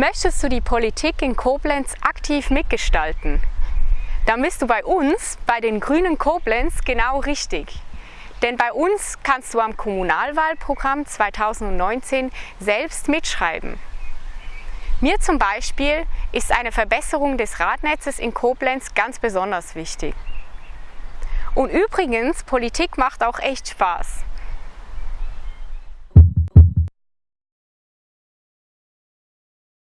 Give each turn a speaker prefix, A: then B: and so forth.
A: Möchtest du die Politik in Koblenz aktiv mitgestalten? Dann bist du bei uns, bei den Grünen Koblenz, genau richtig. Denn bei uns kannst du am Kommunalwahlprogramm 2019 selbst mitschreiben. Mir zum Beispiel ist eine Verbesserung des Radnetzes in Koblenz ganz besonders wichtig. Und übrigens, Politik macht auch echt Spaß.